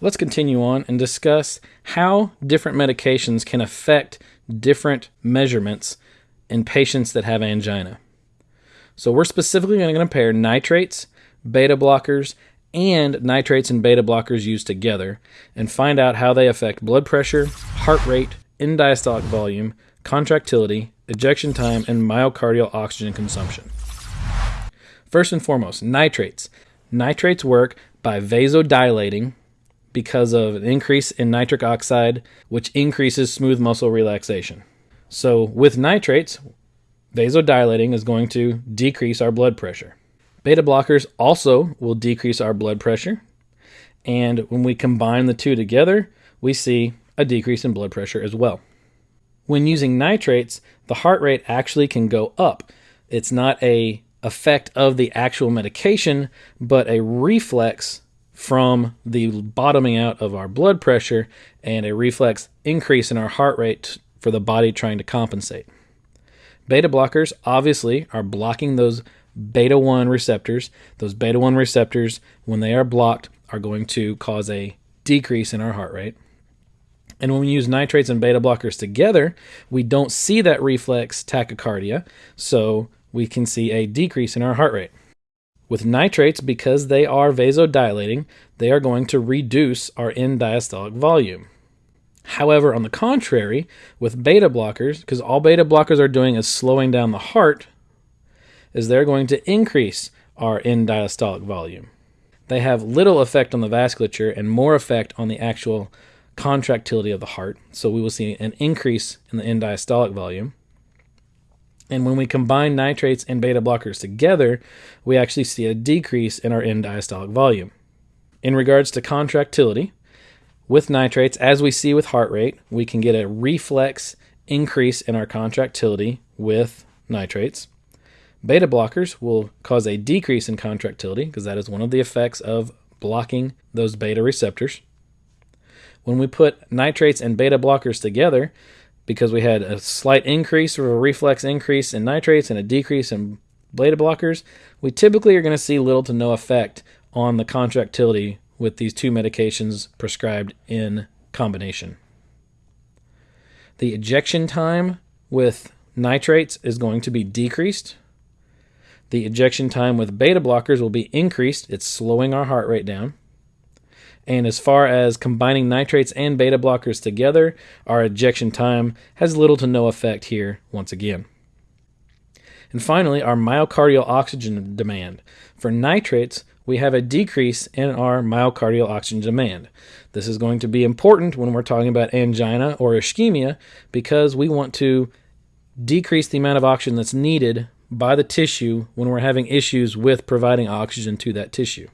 let's continue on and discuss how different medications can affect different measurements in patients that have angina. So, we're specifically going to compare nitrates, beta blockers, and nitrates and beta blockers used together and find out how they affect blood pressure, heart rate, end diastolic volume, contractility, ejection time, and myocardial oxygen consumption. First and foremost, nitrates. Nitrates work by vasodilating because of an increase in nitric oxide, which increases smooth muscle relaxation. So, with nitrates, vasodilating is going to decrease our blood pressure. Beta blockers also will decrease our blood pressure. And when we combine the two together, we see a decrease in blood pressure as well. When using nitrates, the heart rate actually can go up. It's not a effect of the actual medication, but a reflex from the bottoming out of our blood pressure and a reflex increase in our heart rate for the body trying to compensate. Beta blockers obviously are blocking those beta 1 receptors. Those beta 1 receptors, when they are blocked, are going to cause a decrease in our heart rate. And when we use nitrates and beta blockers together, we don't see that reflex tachycardia, so we can see a decrease in our heart rate. With nitrates, because they are vasodilating, they are going to reduce our end diastolic volume. However, on the contrary, with beta blockers, because all beta blockers are doing is slowing down the heart, is they're going to increase our end diastolic volume. They have little effect on the vasculature and more effect on the actual contractility of the heart. So we will see an increase in the end diastolic volume. And when we combine nitrates and beta blockers together, we actually see a decrease in our end diastolic volume. In regards to contractility, with nitrates, as we see with heart rate, we can get a reflex increase in our contractility with nitrates. Beta blockers will cause a decrease in contractility because that is one of the effects of blocking those beta receptors. When we put nitrates and beta blockers together, because we had a slight increase or a reflex increase in nitrates and a decrease in beta blockers, we typically are going to see little to no effect on the contractility with these two medications prescribed in combination. The ejection time with nitrates is going to be decreased. The ejection time with beta blockers will be increased. It's slowing our heart rate down. And as far as combining nitrates and beta blockers together, our ejection time has little to no effect here once again. And finally, our myocardial oxygen demand. For nitrates, we have a decrease in our myocardial oxygen demand. This is going to be important when we're talking about angina or ischemia because we want to decrease the amount of oxygen that's needed by the tissue when we're having issues with providing oxygen to that tissue.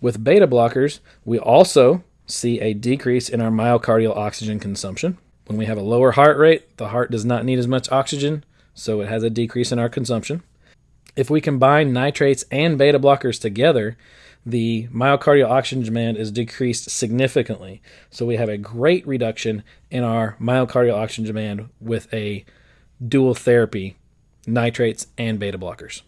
With beta blockers, we also see a decrease in our myocardial oxygen consumption. When we have a lower heart rate, the heart does not need as much oxygen, so it has a decrease in our consumption. If we combine nitrates and beta blockers together, the myocardial oxygen demand is decreased significantly. So we have a great reduction in our myocardial oxygen demand with a dual therapy, nitrates and beta blockers.